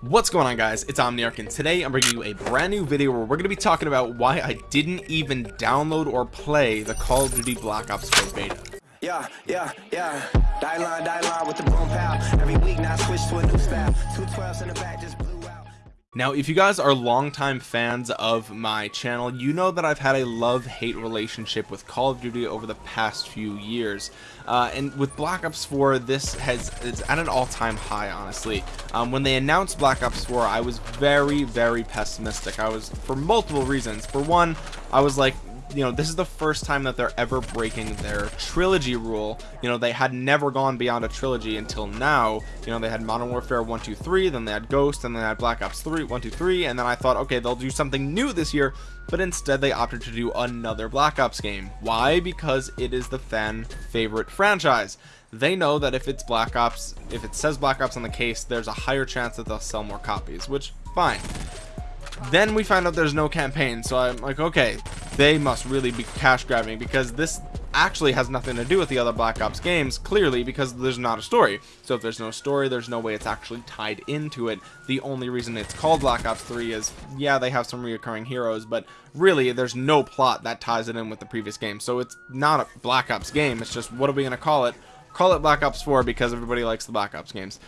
What's going on guys, it's Omniarch and today I'm bringing you a brand new video where we're going to be talking about why I didn't even download or play the Call of Duty Black Ops 4 beta. Yeah, yeah, yeah. Die line, die line with the boom pow. Every week now switch to a new style. Two twelves in the back just. Now if you guys are longtime fans of my channel, you know that I've had a love-hate relationship with Call of Duty over the past few years. Uh, and with Black Ops 4, this has it's at an all-time high, honestly. Um, when they announced Black Ops 4, I was very, very pessimistic. I was, for multiple reasons. For one, I was like, you know this is the first time that they're ever breaking their trilogy rule. You know they had never gone beyond a trilogy until now. You know they had modern warfare 1 2 3 then they had ghost and then they had black ops 3 1 2 3 and then i thought okay they'll do something new this year. But instead they opted to do another black ops game. Why? Because it is the fan favorite franchise. They know that if it's black ops if it says black ops on the case there's a higher chance that they'll sell more copies which fine then we find out there's no campaign so i'm like okay they must really be cash grabbing because this actually has nothing to do with the other black ops games clearly because there's not a story. So if there's no story there's no way it's actually tied into it. The only reason it's called black ops 3 is yeah they have some reoccurring heroes but really there's no plot that ties it in with the previous game. So it's not a black ops game it's just what are we going to call it? Call it black ops 4 because everybody likes the black ops games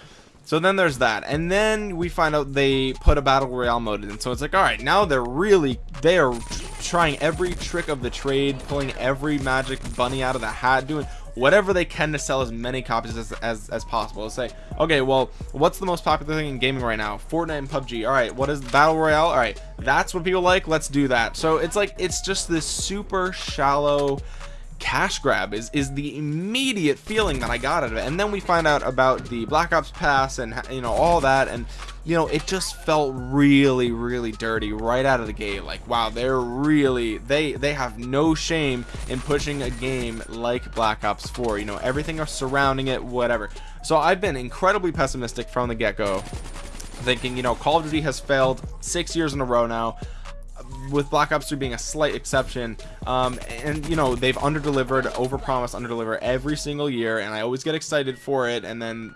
so then there's that. And then we find out they put a battle royale mode in. So it's like all right now they're really they are trying every trick of the trade pulling every magic bunny out of the hat doing whatever they can to sell as many copies as, as, as possible. Let's say okay well what's the most popular thing in gaming right now? Fortnite and pubg all right what is battle royale? All right that's what people like. Let's do that. So it's like it's just this super shallow cash grab is is the immediate feeling that I got out of it. And then we find out about the Black Ops pass and you know all that. And you know it just felt really really dirty right out of the gate. Like wow they're really they they have no shame in pushing a game like Black Ops 4 you know everything surrounding it whatever. So I've been incredibly pessimistic from the get-go thinking you know Call of Duty has failed six years in a row now with Black Ops 3 being a slight exception um, and you know they've under delivered over promise under deliver every single year and I always get excited for it and then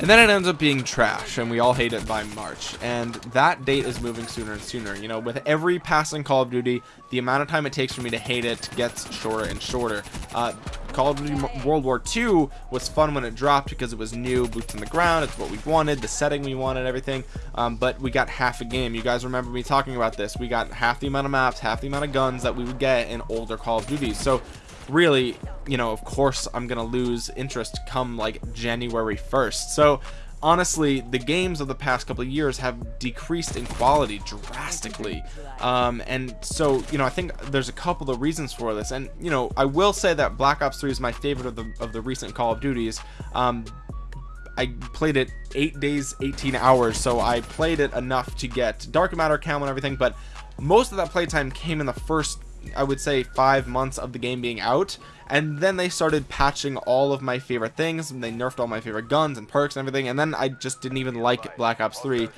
and then it ends up being trash and we all hate it by March. And that date is moving sooner and sooner. You know with every passing Call of Duty the amount of time it takes for me to hate it gets shorter and shorter. Uh, Call of Duty World War II was fun when it dropped because it was new boots on the ground it's what we wanted the setting we wanted everything. Um, but we got half a game. You guys remember me talking about this. We got half the amount of maps half the amount of guns that we would get in older Call of Duty so really you know of course I'm gonna lose interest come like January 1st so honestly the games of the past couple of years have decreased in quality drastically. Um, and so you know I think there's a couple of reasons for this. And you know I will say that Black Ops 3 is my favorite of the of the recent Call of Duties. Um, I played it eight days 18 hours so I played it enough to get dark matter camo and everything but most of that playtime came in the first I would say five months of the game being out and then they started patching all of my favorite things and they nerfed all my favorite guns and perks and everything and then I just didn't even like Black Ops 3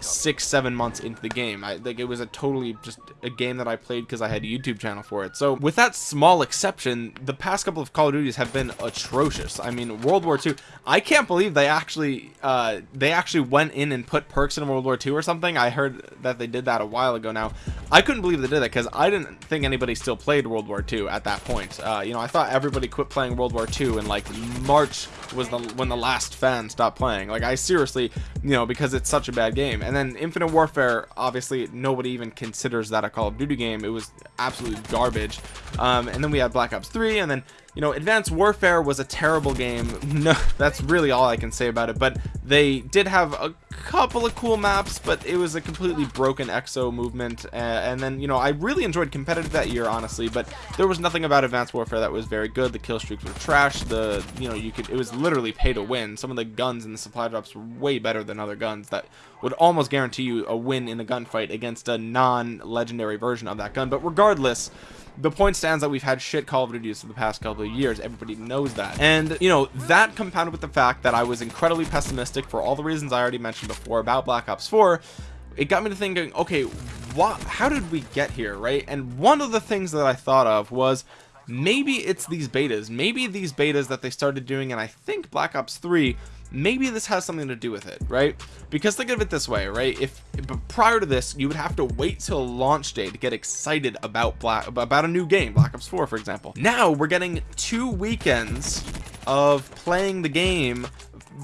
six seven months into the game. I think it was a totally just a game that I played because I had a YouTube channel for it. So with that small exception the past couple of Call of Duties have been atrocious. I mean World War II I can't believe they actually uh, they actually went in and put perks in World War II or something. I heard that they did that a while ago now. I couldn't believe they did that because I didn't think anybody still played World War II at that point. Uh, you know I thought everybody quit playing World War II and like March was the when the last fan stopped playing. Like I seriously you know because it's such a bad game and then Infinite Warfare obviously nobody even considers that a Call of Duty game. It was absolute garbage. Um, and then we had Black Ops 3 and then you know Advanced Warfare was a terrible game. No that's really all I can say about it but they did have a couple of cool maps but it was a completely broken exo movement uh, and then you know I really enjoyed competitive that year honestly but there was nothing about Advanced Warfare that was very good. The kill streaks were trash. The you know you could it was literally pay to win. Some of the guns in the supply drops were way better than other guns that would almost guarantee you a win in a gunfight against a non-legendary version of that gun but regardless the point stands that we've had shit Call of Duty for the past couple of years. Everybody knows that. And, you know, that compounded with the fact that I was incredibly pessimistic for all the reasons I already mentioned before about Black Ops 4, it got me to thinking, okay, what, how did we get here, right? And one of the things that I thought of was maybe it's these betas. Maybe these betas that they started doing, and I think Black Ops 3 maybe this has something to do with it right? Because think of it this way right? If prior to this you would have to wait till launch day to get excited about black about a new game black ops 4 for example. Now we're getting two weekends of playing the game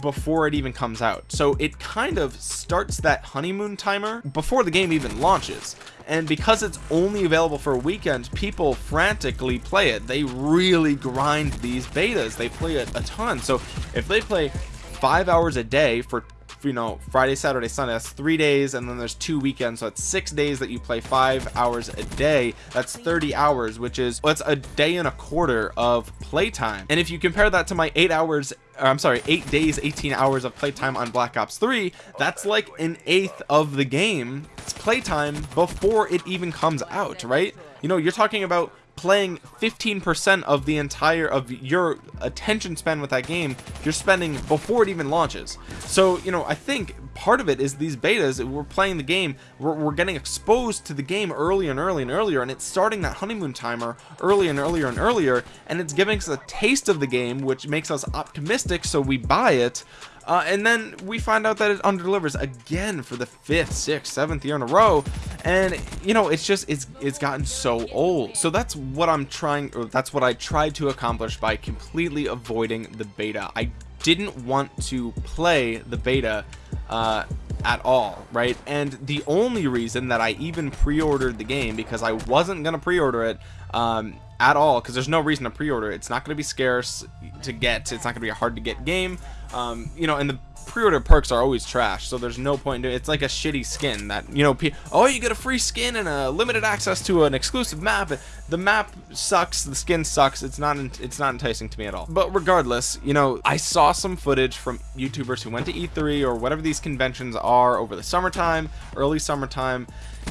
before it even comes out. So it kind of starts that honeymoon timer before the game even launches. And because it's only available for a weekend people frantically play it. They really grind these betas. They play it a ton. So if they play five hours a day for you know friday saturday sunday that's three days and then there's two weekends so it's six days that you play five hours a day that's 30 hours which is what's a day and a quarter of playtime and if you compare that to my eight hours I'm sorry, eight days, 18 hours of playtime on Black Ops 3. That's like an eighth of the game. It's playtime before it even comes out, right? You know, you're talking about playing 15% of the entire of your attention span with that game you're spending before it even launches. So you know I think part of it is these betas we're playing the game we're, we're getting exposed to the game earlier and earlier and earlier and it's starting that honeymoon timer earlier and earlier and earlier and it's giving us a taste of the game which makes us optimistic so we buy it uh, and then we find out that it underdelivers again for the fifth sixth seventh year in a row. And you know it's just it's it's gotten so old. So that's what i'm trying or that's what i tried to accomplish by completely avoiding the beta. I didn't want to play the beta uh, at all right? And the only reason that i even pre-ordered the game because i wasn't gonna pre-order it um, at all because there's no reason to pre-order. It's not going to be scarce to get. It's not going to be a hard to get game. Um, you know and the pre-order perks are always trash so there's no point in it it's like a shitty skin that you know oh you get a free skin and a limited access to an exclusive map the map sucks the skin sucks it's not it's not enticing to me at all. But regardless you know I saw some footage from youtubers who went to E3 or whatever these conventions are over the summertime early summertime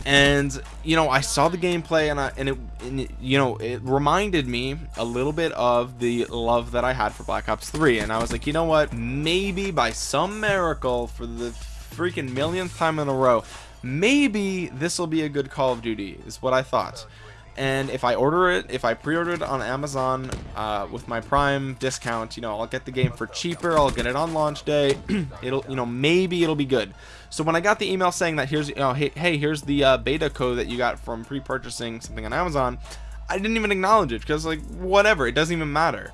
and you know I saw the gameplay and I and it, and you know it reminded me a little bit of the love that I had for Black Ops 3 and I was like you know what? Maybe by some miracle for the freaking millionth time in a row maybe this will be a good Call of Duty is what I thought. And if I order it if I pre-order it on Amazon uh, with my prime discount you know I'll get the game for cheaper I'll get it on launch day it'll you know maybe it'll be good so when I got the email saying that here's you know hey, hey here's the uh, beta code that you got from pre-purchasing something on Amazon I didn't even acknowledge it because like whatever it doesn't even matter.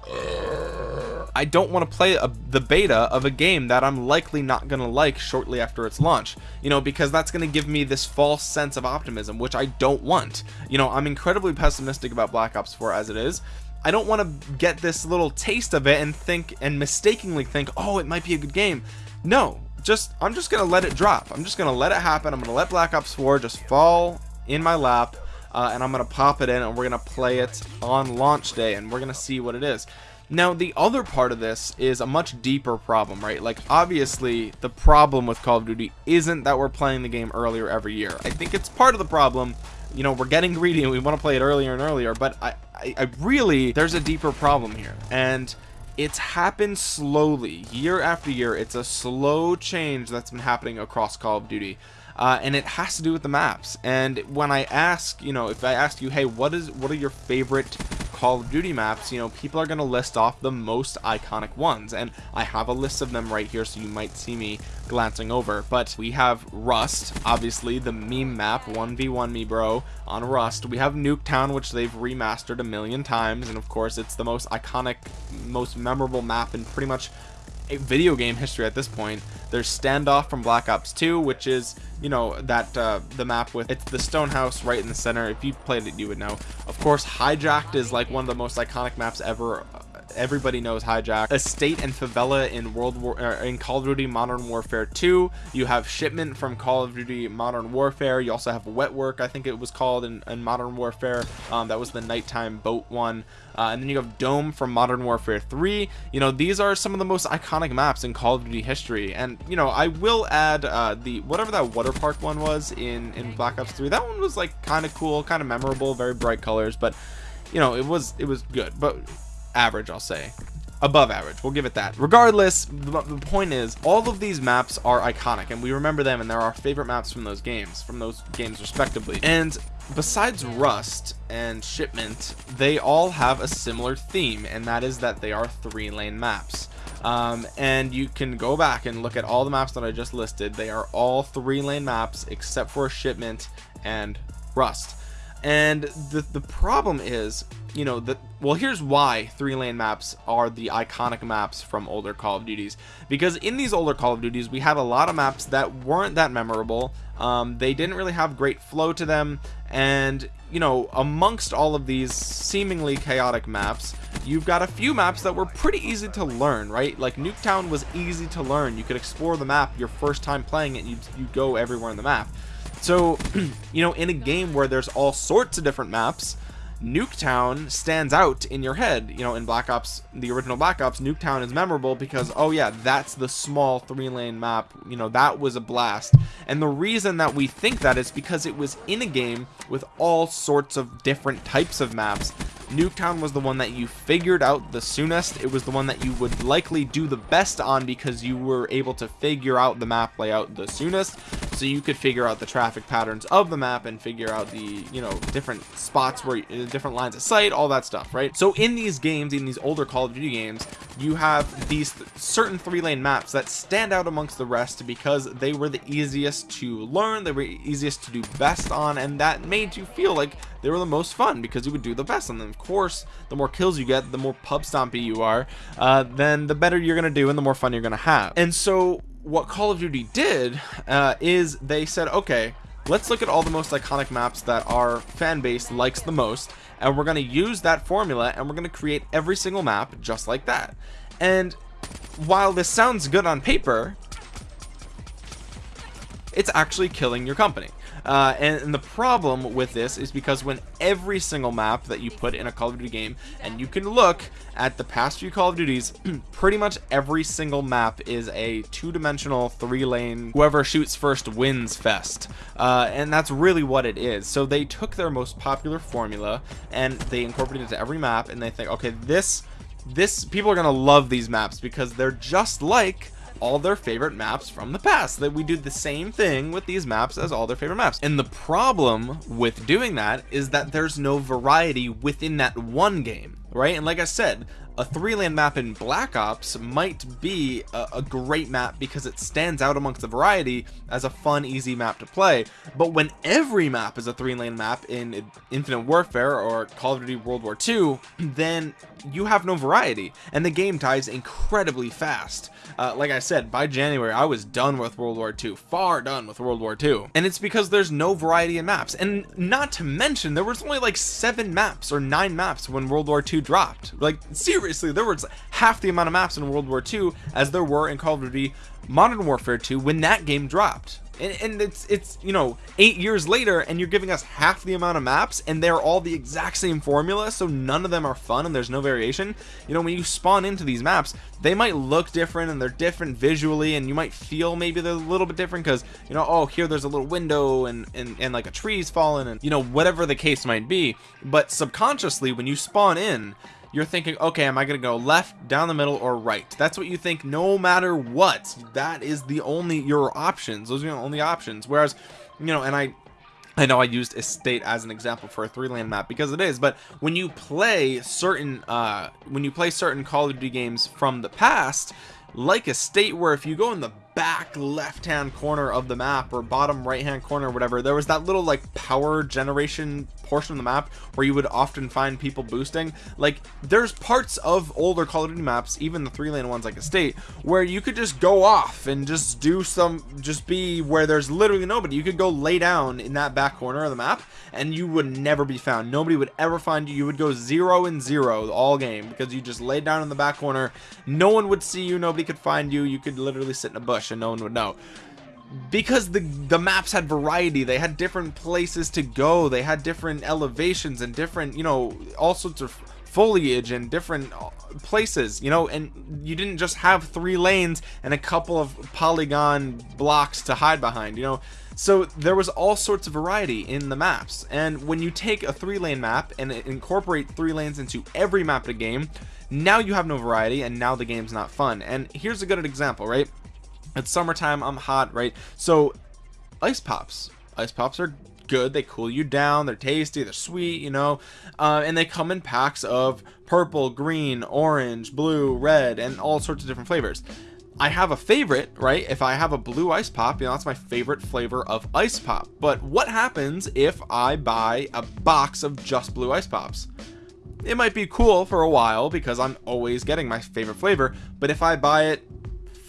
I don't want to play a, the beta of a game that I'm likely not going to like shortly after its launch you know because that's going to give me this false sense of optimism which I don't want. You know I'm incredibly pessimistic about Black Ops 4 as it is. I don't want to get this little taste of it and think and mistakenly think oh it might be a good game. No just I'm just gonna let it drop. I'm just gonna let it happen. I'm gonna let Black Ops 4 just fall in my lap uh, and I'm gonna pop it in and we're gonna play it on launch day and we're gonna see what it is. Now the other part of this is a much deeper problem right? Like obviously the problem with Call of Duty isn't that we're playing the game earlier every year. I think it's part of the problem. You know we're getting greedy and we want to play it earlier and earlier but I, I, I really there's a deeper problem here. And it's happened slowly. Year after year it's a slow change that's been happening across Call of Duty uh, and it has to do with the maps. And when I ask you know if I ask you hey what is what are your favorite Call of Duty maps, you know, people are going to list off the most iconic ones. And I have a list of them right here, so you might see me glancing over. But we have Rust, obviously, the meme map, 1v1 me bro, on Rust. We have Nuketown, which they've remastered a million times. And of course, it's the most iconic, most memorable map in pretty much video game history at this point. There's standoff from black ops 2 which is you know that uh, the map with it's the stone house right in the center. If you played it you would know. Of course hijacked is like one of the most iconic maps ever everybody knows hijack. Estate and favela in world war uh, in call of duty modern warfare 2 you have shipment from call of duty modern warfare. You also have wet work i think it was called in, in modern warfare. Um, that was the nighttime boat one. Uh, and then you have dome from modern warfare 3 you know these are some of the most iconic maps in call of duty history. And you know i will add uh, the whatever that water park one was in in black ops 3 that one was like kind of cool kind of memorable very bright colors. But you know it was it was good. But average I'll say. Above average. We'll give it that. Regardless the, point is all of these maps are iconic and we remember them and they're our favorite maps from those games from those games respectively. And besides rust and shipment they all have a similar theme and that is that they are three lane maps. Um, and you can go back and look at all the maps that I just listed. They are all three lane maps except for shipment and rust and the the problem is you know that well here's why three lane maps are the iconic maps from older call of duties. Because in these older call of duties we had a lot of maps that weren't that memorable. Um, they didn't really have great flow to them. And you know amongst all of these seemingly chaotic maps you've got a few maps that were pretty easy to learn right? Like nuketown was easy to learn. You could explore the map your first time playing it you you go everywhere in the map so you know in a game where there's all sorts of different maps Nuketown stands out in your head. You know, in Black Ops, the original Black Ops, Nuketown is memorable because, oh yeah, that's the small three lane map. You know, that was a blast. And the reason that we think that is because it was in a game with all sorts of different types of maps Nuketown was the one that you figured out the soonest. It was the one that you would likely do the best on because you were able to figure out the map layout the soonest. So you could figure out the traffic patterns of the map and figure out the, you know, different spots where uh, different lines of sight, all that stuff, right? So in these games, in these older Call of Duty games, you have these th certain three lane maps that stand out amongst the rest because they were the easiest to learn, they were easiest to do best on, and that made you feel like they were the most fun because you would do the best on them. Of course, the more kills you get, the more pub stompy you are, uh, then the better you're to do and the more fun you're to have. And so what Call of Duty did uh, is they said, okay, let's look at all the most iconic maps that our fan base likes the most and we're going to use that formula and we're going to create every single map just like that. And while this sounds good on paper it's actually killing your company uh, and, and, the problem with this is because when every single map that you put in a Call of Duty game and you can look at the past few Call of Duties pretty much every single map is a two-dimensional three-lane whoever shoots first wins fest. Uh, and that's really what it is. So they took their most popular formula and they incorporated it to every map and they think okay this this people are gonna love these maps because they're just like all their favorite maps from the past. That we do the same thing with these maps as all their favorite maps. And the problem with doing that is that there's no variety within that one game right? And like I said a three lane map in Black Ops might be a, a, great map because it stands out amongst the variety as a fun easy map to play. But when every map is a three lane map in Infinite Warfare or Call of Duty World War II then you have no variety and the game dies incredibly fast. Uh, like I said by January I was done with World War II far done with World War II and it's because there's no variety in maps. And not to mention there was only like seven maps or nine maps when World War II dropped. Like seriously there was half the amount of maps in World War II as there were in Call of Duty Modern Warfare 2 when that game dropped and, and, it's it's you know eight years later and you're giving us half the amount of maps and they're all the exact same formula so none of them are fun and there's no variation. You know when you spawn into these maps they might look different and they're different visually and you might feel maybe they're a little bit different because you know oh here there's a little window and, and and like a tree's fallen and you know whatever the case might be. But subconsciously when you spawn in you're thinking okay am I gonna go left down the middle or right? That's what you think no matter what. That is the only your options. Those are the only options. Whereas you know and I I know I used estate as an example for a three land map because it is but when you play certain uh when you play certain Call of Duty games from the past like estate where if you go in the back left hand corner of the map or bottom right hand corner or whatever there was that little like power generation portion of the map where you would often find people boosting. Like there's parts of older Call of Duty maps even the three lane ones like estate where you could just go off and just do some just be where there's literally nobody. You could go lay down in that back corner of the map and you would never be found. Nobody would ever find you. You would go zero and zero all game because you just laid down in the back corner. No one would see you. Nobody could find you. You could literally sit in a bush and no one would know because the the maps had variety. They had different places to go. They had different elevations and different you know all sorts of foliage and different uh, places you know? And you didn't just have three lanes and a couple of polygon blocks to hide behind you know? So there was all sorts of variety in the maps. And when you take a three lane map and incorporate three lanes into every map of the game now you have no variety and now the game's not fun. And here's a good example right it's summertime i'm hot right so ice pops ice pops are good they cool you down they're tasty they're sweet you know uh, and they come in packs of purple green orange blue red and all sorts of different flavors I have a favorite, right? If I have a blue ice pop, you know, that's my favorite flavor of ice pop. But what happens if I buy a box of just blue ice pops? It might be cool for a while because I'm always getting my favorite flavor. But if I buy it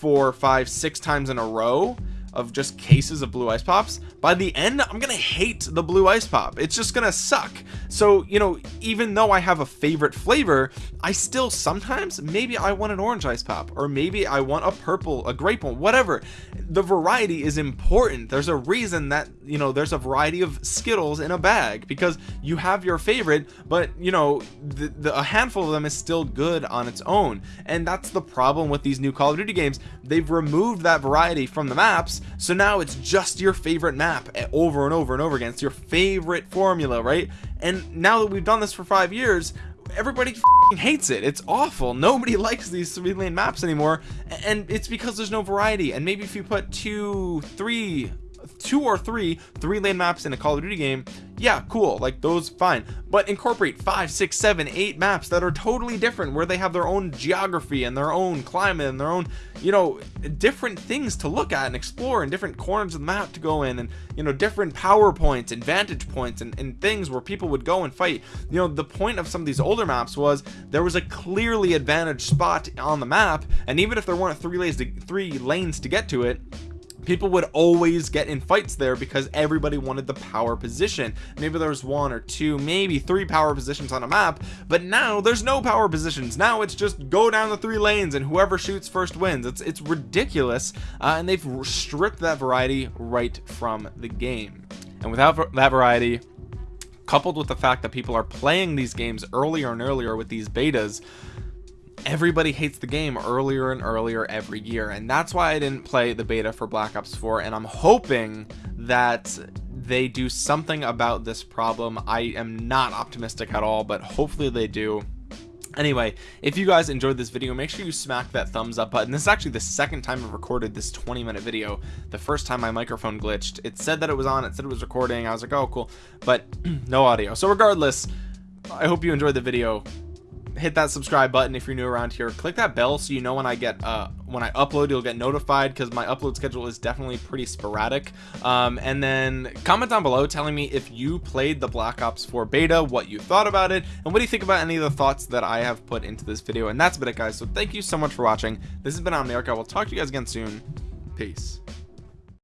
four, five, six times in a row, of just cases of blue ice pops by the end i'm gonna hate the blue ice pop. It's just gonna suck. So you know even though i have a favorite flavor i still sometimes maybe i want an orange ice pop or maybe i want a purple a grape one whatever. The variety is important. There's a reason that you know there's a variety of skittles in a bag because you have your favorite but you know the, the, a handful of them is still good on its own. And that's the problem with these new call of duty games. They've removed that variety from the maps so now it's just your favorite map over and over and over again. It's your favorite formula right? And now that we've done this for five years everybody hates it. It's awful. Nobody likes these three lane maps anymore. And it's because there's no variety. And maybe if you put two three two or three three lane maps in a Call of Duty game yeah cool like those fine. But incorporate five six seven eight maps that are totally different where they have their own geography and their own climate and their own you know different things to look at and explore and different corners of the map to go in and you know different power points and vantage points and, and things where people would go and fight. You know the point of some of these older maps was there was a clearly advantaged spot on the map and even if there weren't three lanes to three lanes to get to it people would always get in fights there because everybody wanted the power position. Maybe there was one or two maybe three power positions on a map but now there's no power positions. Now it's just go down the three lanes and whoever shoots first wins. It's it's ridiculous uh, and they've stripped that variety right from the game. And without that variety coupled with the fact that people are playing these games earlier and earlier with these betas everybody hates the game earlier and earlier every year and that's why I didn't play the beta for Black Ops 4 and I'm hoping that they do something about this problem. I am not optimistic at all but hopefully they do. Anyway if you guys enjoyed this video make sure you smack that thumbs up button. This is actually the second time I've recorded this 20 minute video. The first time my microphone glitched. It said that it was on it said it was recording. I was like oh cool. But no audio. So regardless I hope you enjoyed the video hit that subscribe button if you're new around here. Click that bell so you know when i get uh when i upload you'll get notified because my upload schedule is definitely pretty sporadic. Um and then comment down below telling me if you played the black ops 4 beta what you thought about it and what do you think about any of the thoughts that i have put into this video. And that's been it guys. So thank you so much for watching. This has been Omniarch. i will talk to you guys again soon. Peace